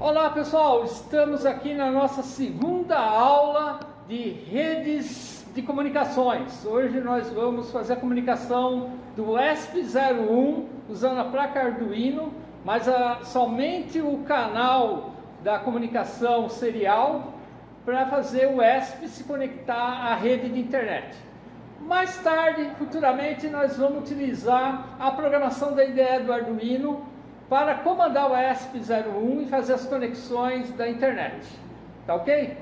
Olá pessoal, estamos aqui na nossa segunda aula de redes de comunicações. Hoje nós vamos fazer a comunicação do ESP01 usando a placa Arduino, mas a, somente o canal da comunicação serial para fazer o ESP se conectar à rede de internet. Mais tarde, futuramente, nós vamos utilizar a programação da IDE do Arduino para comandar o ESP01 e fazer as conexões da internet. Tá ok?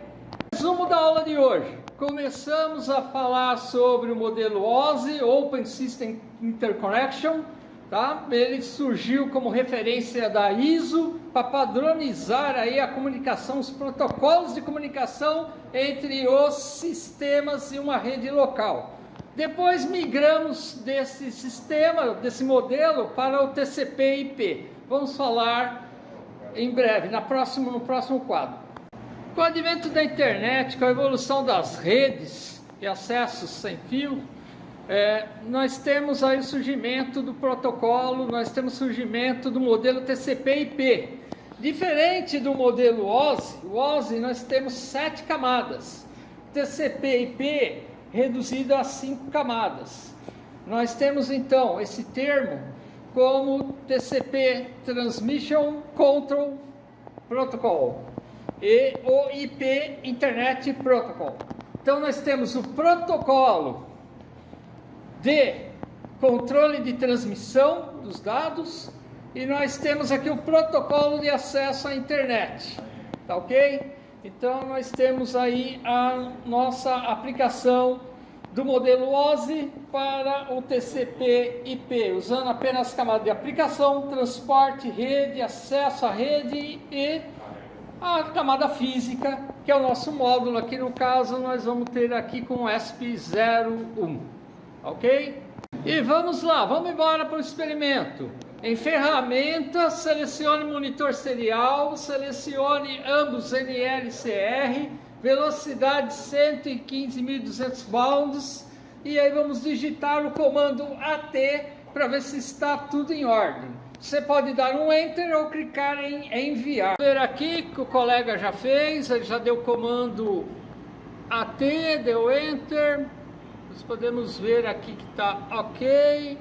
Resumo da aula de hoje. Começamos a falar sobre o modelo OSI, Open System Interconnection. Tá? Ele surgiu como referência da ISO para padronizar aí a comunicação, os protocolos de comunicação entre os sistemas e uma rede local. Depois migramos desse sistema, desse modelo, para o TCP/IP. Vamos falar em breve, na próximo, no próximo quadro. Com o advento da internet, com a evolução das redes e acessos sem fio, é, nós temos aí o surgimento do protocolo, nós temos o surgimento do modelo TCP/IP. Diferente do modelo OSI, o OSI nós temos sete camadas. TCP/IP reduzido a cinco camadas. Nós temos então esse termo como TCP Transmission Control Protocol e o IP Internet Protocol. Então nós temos o protocolo de controle de transmissão dos dados e nós temos aqui o protocolo de acesso à internet, tá ok? Então nós temos aí a nossa aplicação do modelo OSI para o TCP/IP, usando apenas camada de aplicação, transporte, rede, acesso à rede e a camada física, que é o nosso módulo. Aqui no caso nós vamos ter aqui com o ESP01, ok? E vamos lá, vamos embora para o experimento. Em ferramentas, selecione monitor serial, selecione ambos NLCR, velocidade 115.200 bounds e aí vamos digitar o comando AT para ver se está tudo em ordem. Você pode dar um Enter ou clicar em enviar. Vou ver aqui que o colega já fez, ele já deu o comando AT, deu Enter. Nós podemos ver aqui que está OK.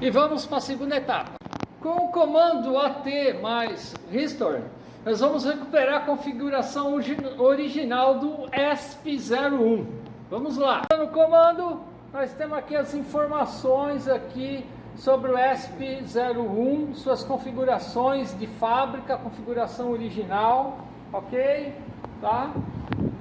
E vamos para a segunda etapa. Com o comando AT mais Restore, nós vamos recuperar a configuração original do ESP01. Vamos lá. No comando, nós temos aqui as informações aqui sobre o ESP01, suas configurações de fábrica, configuração original, ok? Tá?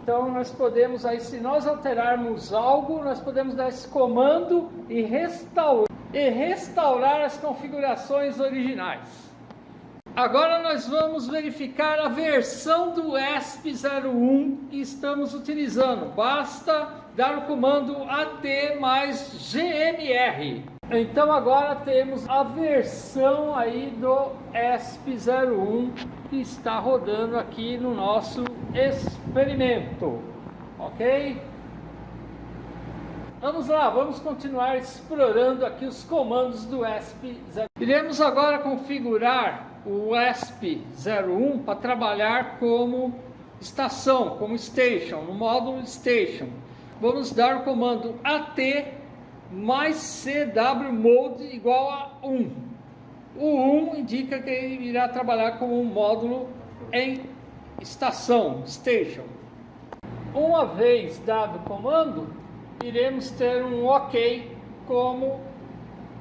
Então nós podemos aí, se nós alterarmos algo, nós podemos dar esse comando e restaurar e restaurar as configurações originais. Agora nós vamos verificar a versão do ESP01 que estamos utilizando. Basta dar o comando AT mais GMR. Então agora temos a versão aí do ESP01 que está rodando aqui no nosso experimento. Ok? Vamos lá, vamos continuar explorando aqui os comandos do ESP01. Iremos agora configurar o ESP01 para trabalhar como estação, como station, no módulo station. Vamos dar o comando AT mais CW mode igual a 1. O 1 indica que ele irá trabalhar como um módulo em estação, station. Uma vez dado o comando, iremos ter um OK como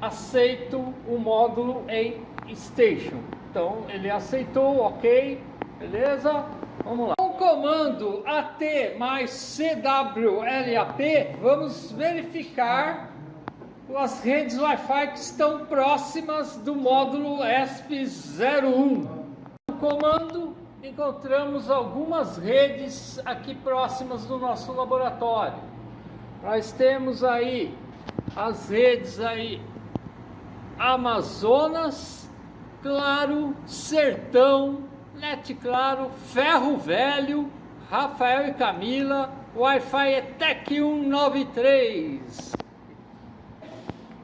aceito o módulo em station. Então ele aceitou, ok, beleza? Vamos lá. Com o comando AT mais CWLAP, vamos verificar as redes Wi-Fi que estão próximas do módulo ESP01. No comando encontramos algumas redes aqui próximas do nosso laboratório. Nós temos aí as redes aí Amazonas, Claro, Sertão, Net Claro, Ferro Velho, Rafael e Camila, Wi-Fi ETEC 193.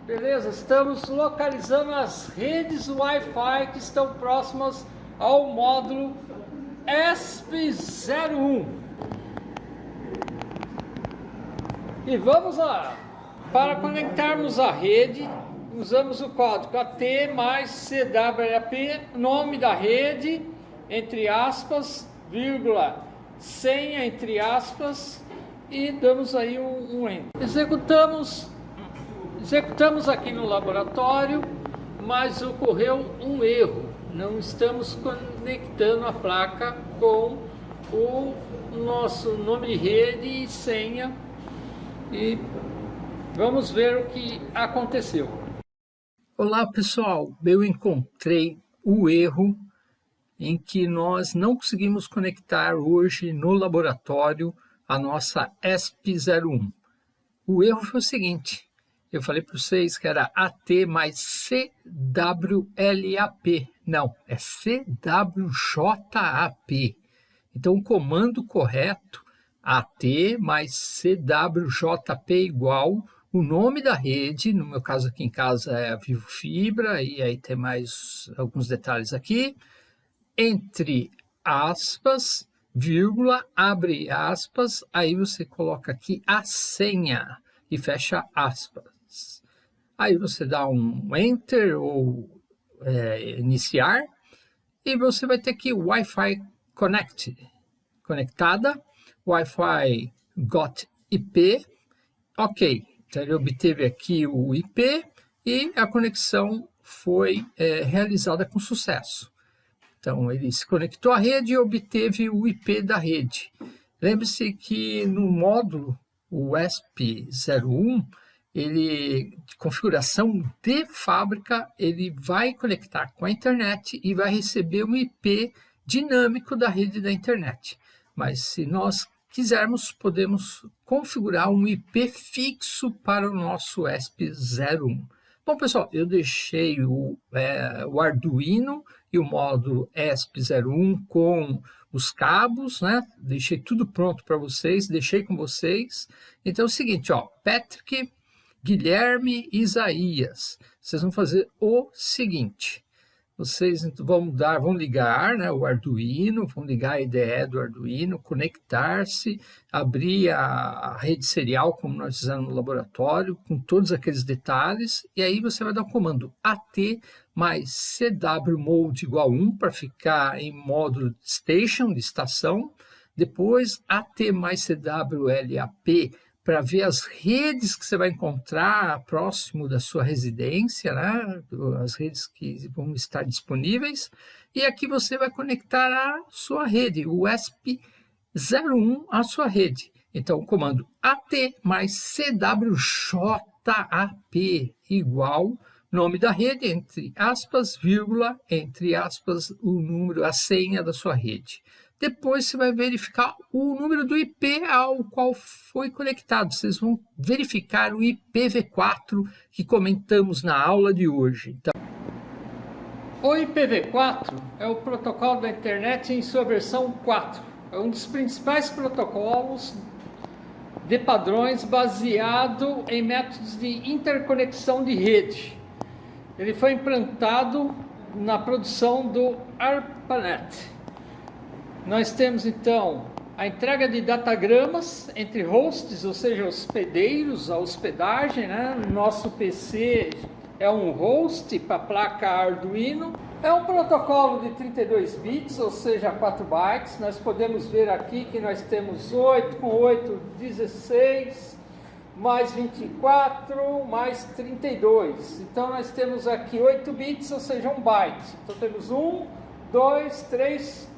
Beleza, estamos localizando as redes Wi-Fi que estão próximas ao módulo ESP01. E vamos lá. Para conectarmos a rede, usamos o código AT mais CWAP, nome da rede, entre aspas, vírgula, senha, entre aspas, e damos aí um, um enter. Executamos, executamos aqui no laboratório, mas ocorreu um erro. Não estamos conectando a placa com o nosso nome de rede e senha e vamos ver o que aconteceu. Olá pessoal, eu encontrei o erro em que nós não conseguimos conectar hoje no laboratório a nossa ESP01. O erro foi o seguinte, eu falei para vocês que era AT mais CWLAP. Não, é CWJAP. Então o comando correto, AT mais CWJP igual o nome da rede, no meu caso aqui em casa é a Vivo Fibra, e aí tem mais alguns detalhes aqui, entre aspas, vírgula, abre aspas, aí você coloca aqui a senha e fecha aspas. Aí você dá um Enter ou é, iniciar e você vai ter aqui Wi-Fi Connect, conectada, Wi-Fi got IP, ok, então ele obteve aqui o IP e a conexão foi é, realizada com sucesso. Então, ele se conectou à rede e obteve o IP da rede. Lembre-se que no módulo, o ESP01, ele, de configuração de fábrica, ele vai conectar com a internet e vai receber um IP dinâmico da rede da internet. Mas se nós quisermos, podemos configurar um IP fixo para o nosso ESP01. Bom, pessoal, eu deixei o, é, o Arduino e o módulo ESP01 com os cabos, né? Deixei tudo pronto para vocês, deixei com vocês. Então é o seguinte, ó, Patrick, Guilherme Isaías, vocês vão fazer o seguinte vocês vão dar, vão ligar né, o Arduino, vão ligar a IDE do Arduino, conectar-se, abrir a, rede serial, como nós fizemos no laboratório, com todos aqueles detalhes, e aí você vai dar o comando AT mais CW mode igual 1 para ficar em módulo station, de estação, depois AT mais CWLAP para ver as redes que você vai encontrar próximo da sua residência, né? as redes que vão estar disponíveis, e aqui você vai conectar a sua rede, o ESP01 à sua rede. Então, o comando AT mais CWJAP igual nome da rede, entre aspas, vírgula, entre aspas, o número, a senha da sua rede. Depois você vai verificar o número do IP ao qual foi conectado. Vocês vão verificar o IPv4 que comentamos na aula de hoje. Então... O IPv4 é o protocolo da internet em sua versão 4. É um dos principais protocolos de padrões baseado em métodos de interconexão de rede. Ele foi implantado na produção do ARPANET. Nós temos então a entrega de datagramas entre hosts, ou seja, hospedeiros, a hospedagem, né? Nosso PC é um host para placa Arduino. É um protocolo de 32 bits, ou seja, 4 bytes. Nós podemos ver aqui que nós temos 8 com 8, 16, mais 24, mais 32. Então nós temos aqui 8 bits, ou seja, 1 byte. Então temos 1, 2, 3,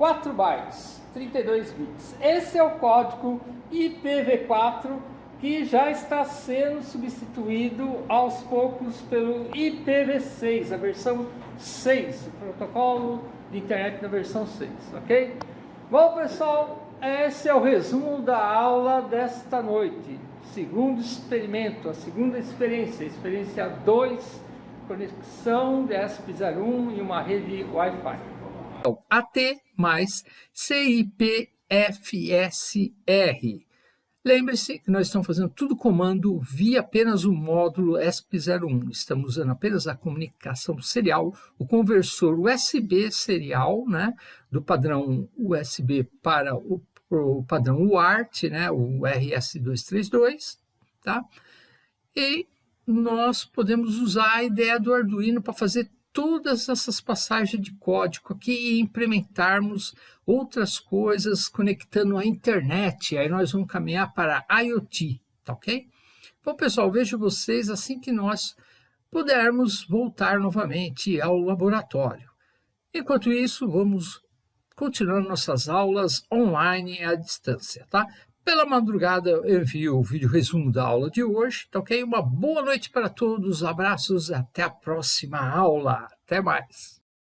4 bytes, 32 bits. Esse é o código IPv4 que já está sendo substituído aos poucos pelo IPv6, a versão 6, o protocolo de internet da versão 6, ok? Bom pessoal, esse é o resumo da aula desta noite. Segundo experimento, a segunda experiência, experiência 2, conexão de ESP01 e uma rede Wi-Fi. Então, AT mais CIPFSR. Lembre-se que nós estamos fazendo tudo comando via apenas o módulo ESP01. Estamos usando apenas a comunicação serial, o conversor USB serial, né, do padrão USB para o, o padrão UART, né, o RS232, tá? E nós podemos usar a ideia do Arduino para fazer todas essas passagens de código aqui e implementarmos outras coisas conectando a internet. Aí nós vamos caminhar para IoT, tá ok? Bom, pessoal, vejo vocês assim que nós pudermos voltar novamente ao laboratório. Enquanto isso, vamos continuando nossas aulas online à distância, tá? Pela madrugada eu envio o vídeo resumo da aula de hoje, tá ok? Uma boa noite para todos, abraços, até a próxima aula, até mais!